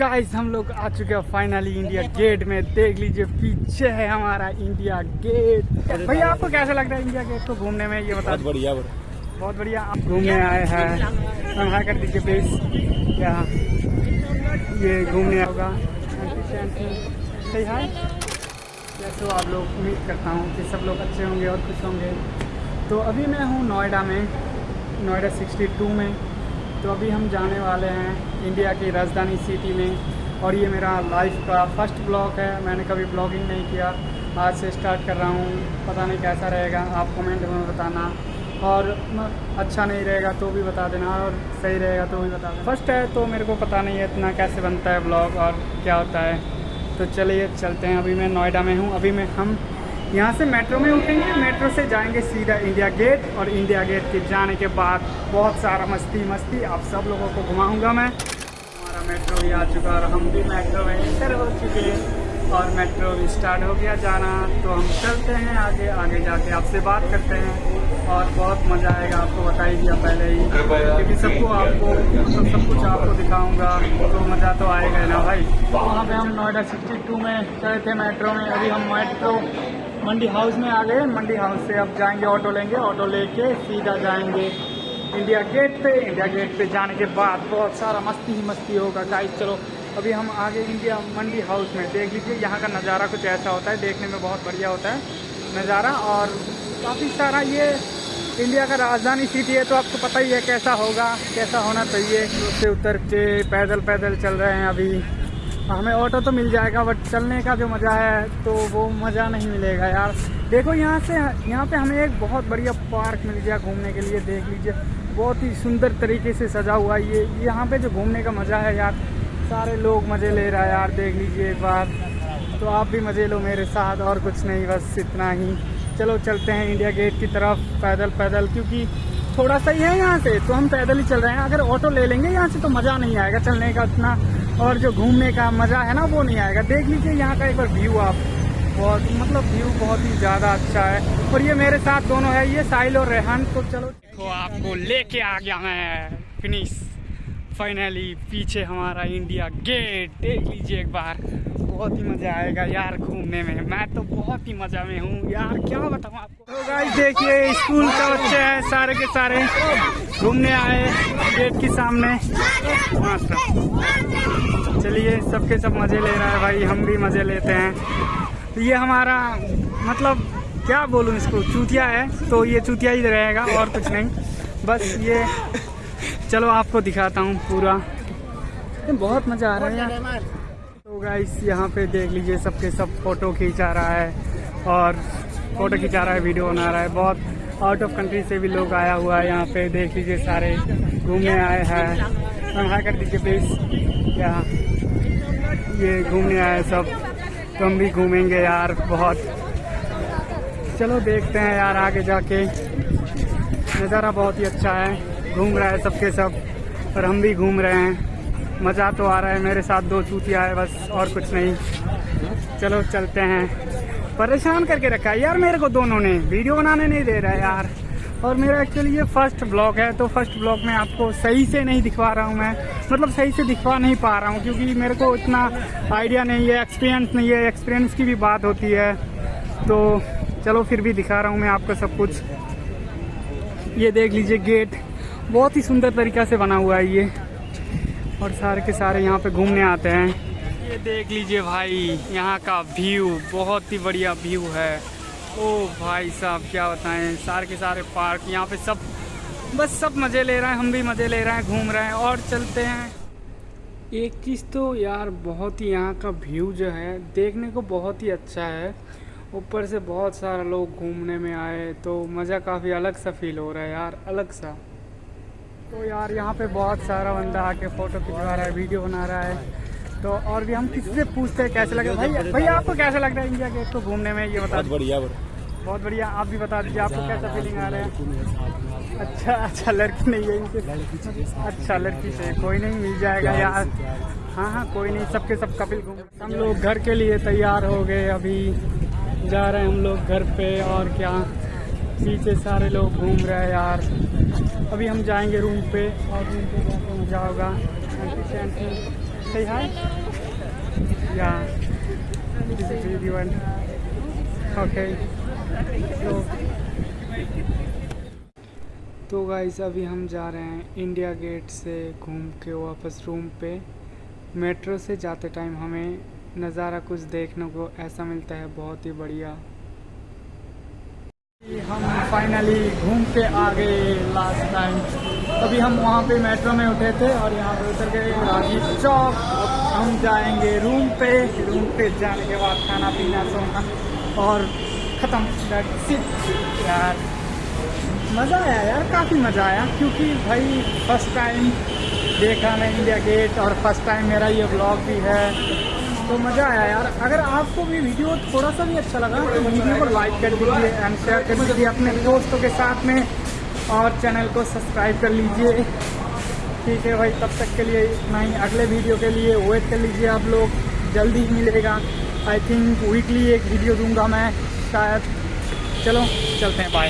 Guys हम लोग आ चुके हैं फाइनली इंडिया गेट में। देख लीजिए पीछे है हमारा इंडिया गेट भैया आपको कैसा लग रहा है इंडिया गेट को घूमने में? ये बता बढ़िया बहुत। बढ़िया। आप घूमने आए हैं। हाँ कर दीजिए प्लीज़ क्या? ये घूमने होगा। सही है तो आप लोग? उम्मीद करता हूँ कि सब लोग अच्छे होंगे और खुश होंगे। तो अभी मैं हूँ नोएडा में नोएडा 62 में। तो अभी हम जाने वाले हैं इंडिया की राजधानी सिटी में। और ये मेरा लाइफ का फ़र्स्ट ब्लॉग है। मैंने कभी ब्लॉगिंग नहीं किया। आज से स्टार्ट कर रहा हूँ। पता नहीं कैसा रहेगा। आप कमेंट में बताना। और अच्छा नहीं रहेगा तो भी बता देना। और सही रहेगा तो भी बता देना। फ़र्स्ट है तो मेरे को पता नहीं है इतना कैसे बनता है ब्लॉग और क्या होता है। तो चलिए, चलते हैं। अभी मैं नोएडा में हूँ। अभी मैं हम यहाँ से मेट्रो में उठेंगे, मेट्रो से जाएँगे सीधा इंडिया गेट और इंडिया गेट के जाने के बाद बहुत सारा मस्ती मस्ती आप सब लोगों को घुमाऊँगा मैं। हमारा मेट्रो भी आ चुका और हम भी मेट्रो में इंटर हो चुके हैं और मेट्रो भी स्टार्ट हो गया जाना। तो हम चलते हैं आगे आगे जाके आपसे बात करते हैं और बहुत मज़ा आएगा आपको बता ही दिया पहले ही। क्योंकि सबको आपको मतलब सब कुछ आपको दिखाऊँगा तो मज़ा तो आएगा ना भाई। वहाँ पे हम नोएडा 62 में चले थे मेट्रो में, अभी हम मेट्रो मंडी हाउस में आ गए। मंडी हाउस से अब जाएँगे ऑटो लेंगे। ऑटो लेके सीधा जाएँगे इंडिया गेट पे। इंडिया गेट पे जाने के बाद बहुत सारा मस्ती ही मस्ती होगा। गाइस चलो, अभी हम आगे इंडिया मंडी हाउस में देख लीजिए। यहाँ का नज़ारा कुछ ऐसा होता है, देखने में बहुत बढ़िया होता है नज़ारा। और काफ़ी सारा ये इंडिया का राजधानी सिटी है तो आपको पता ही है कैसा होगा, कैसा होना चाहिए। उससे उतर के पैदल पैदल चल रहे हैं अभी। हमें ऑटो तो मिल जाएगा बट चलने का जो मज़ा है तो वो मज़ा नहीं मिलेगा यार। देखो, यहाँ से, यहाँ पे हमें एक बहुत बढ़िया पार्क मिल गया घूमने के लिए, देख लीजिए। बहुत ही सुंदर तरीके से सजा हुआ ये। यहाँ पे जो घूमने का मज़ा है यार, सारे लोग मज़े ले रहा है यार, देख लीजिए एक बार। तो आप भी मज़े लो मेरे साथ, और कुछ नहीं, बस इतना ही। चलो, चलते हैं इंडिया गेट की तरफ़, पैदल पैदल, क्योंकि थोड़ा सा ही है यहाँ से तो हम पैदल ही चल रहे हैं। अगर ऑटो ले लेंगे यहाँ से तो मज़ा नहीं आएगा चलने का इतना। और जो घूमने का मज़ा है ना, वो नहीं आएगा। देख लीजिए यहाँ का एक बार व्यू आप। बहुत मतलब व्यू बहुत ही ज़्यादा अच्छा है। और ये मेरे साथ दोनों है, ये साहिल और रेहान। तो चलो। आपको लेके आ गया मैं फिनिश फाइनली पीछे हमारा इंडिया गेट देख लीजिए एक बार। बहुत ही मज़ा आएगा यार घूमने में। मैं तो बहुत ही मज़ा में हूँ यार, क्या बताऊँ आपको? तो गाइस देखिए स्कूल का बच्चे हैं सारे के सारे। घूमने आए गेट के सामने। चलिए, सबके सब मज़े ले रहा है भाई, हम भी मज़े लेते हैं। ये हमारा मतलब क्या बोलूँ इसको, चूतिया है तो ये चूतिया ही रहेगा, और कुछ नहीं। बस ये चलो आपको दिखाता हूँ पूरा। बहुत मज़ा आ रहा है तो गाइस यहाँ पे देख लीजिए सबके सब फ़ोटो खींचा रहा है और फ़ोटो खिंचा रहा है वीडियो बना रहा है। बहुत आउट ऑफ़ कंट्री से भी लोग आया हुआ है यहाँ पे। देख लीजिए सारे घूमने आए हैं। हाँ कर दीजिए प्लीज़ क्या ये घूमने आए सब। तो हम भी घूमेंगे यार, बहुत। चलो देखते हैं यार आगे जाके। नज़ारा बहुत ही अच्छा है। घूम रहा है सबके सब और हम भी घूम रहे हैं। मज़ा तो आ रहा है, मेरे साथ दो चूतिया है, बस और कुछ नहीं। चलो, चलते हैं। परेशान करके रखा है। यार, मेरे को दोनों ने। वीडियो बनाने नहीं दे रहा है यार। और मेरा एक्चुअली ये फ़र्स्ट ब्लॉग है तो फ़र्स्ट ब्लॉग में आपको सही से नहीं दिखवा रहा हूँ मैं। मतलब सही से दिखवा नहीं पा रहा हूँ, क्योंकि मेरे को इतना आइडिया नहीं है एक्सपीरियंस नहीं है। एक्सपीरियंस की भी बात होती है। तो चलो, फिर भी दिखा रहा हूँ मैं आपको सब कुछ। ये देख लीजिए गेट बहुत ही सुंदर तरीका से बना हुआ है ये। और सारे के सारे यहाँ पे घूमने आते हैं। ये देख लीजिए भाई, यहाँ का व्यू बहुत ही बढ़िया व्यू है। ओ भाई साहब, क्या बताएँ, सारे के सारे पार्क यहाँ पे सब, बस सब मज़े ले रहे हैं, हम भी मज़े ले रहे हैं, घूम रहे हैं, और चलते हैं। एक चीज़ तो यार, बहुत ही यहाँ का व्यू जो है, देखने को बहुत ही अच्छा है। ऊपर से बहुत सारा लोग घूमने में आए तो मज़ा काफ़ी अलग सा फील हो रहा है यार, अलग सा। तो यार यहाँ पे बहुत सारा बंदा आके फ़ोटो खिंचवा रहा है वीडियो बना रहा है। तो और भी हम किसी से पूछते हैं कैसे लग? लगे भाई भैया आपको कैसा लग रहा है इंडिया गेट को घूमने में? ये बता बहुत बढ़िया बहुत बढ़िया आप भी बता दीजिए आपको कैसा फीलिंग आ रहा है? अच्छा अच्छा लड़की नहीं है इनके। अच्छा लड़की से। कोई नहीं मिल जाएगा यार। हाँ हाँ कोई नहीं सबके सब कपिल घूम हम लोग घर के लिए तैयार हो गए अभी। जा रहे हैं हम लोग घर पे और क्या? पीछे सारे लोग घूम रहे हैं यार। अभी हम जाएँगे रूम पे और रूम पे जाके मज़ा होगा आंटी से aunty Say hi. Yeah. This is everyone. Okay. So. तो गाइस अभी हम जा रहे हैं इंडिया गेट से घूम के वापस रूम पे मेट्रो से जाते टाइम हमें नज़ारा कुछ देखने को ऐसा मिलता है, बहुत ही बढ़िया फाइनली घूम के आ गए लास्ट टाइम अभी हम वहाँ पे मेट्रो में उठे थे और यहाँ पे उतर गए. राजीव चौक. हम जाएँगे रूम पे. रूम पे जाने के बाद खाना पीना सोना और ख़त्म. यार, मज़ा आया यार, काफ़ी मज़ा आया. क्योंकि भाई फ़र्स्ट टाइम देखा मैं इंडिया गेट और फ़र्स्ट टाइम मेरा ये ब्लॉग भी है. तो मज़ा आया यार। अगर आपको भी वीडियो थोड़ा सा भी अच्छा लगा तो वीडियो को लाइक कर दीजिए एंड शेयर कर दीजिए अपने दोस्तों के साथ में और चैनल को सब्सक्राइब कर लीजिए। ठीक है भाई, तब तक के लिए इतना ही। अगले वीडियो के लिए वेट कर लीजिए आप लोग। जल्दी ही मिलेगा। आई थिंक वीकली एक वीडियो दूँगा मैं, शायद। चलो, चलते हैं बाय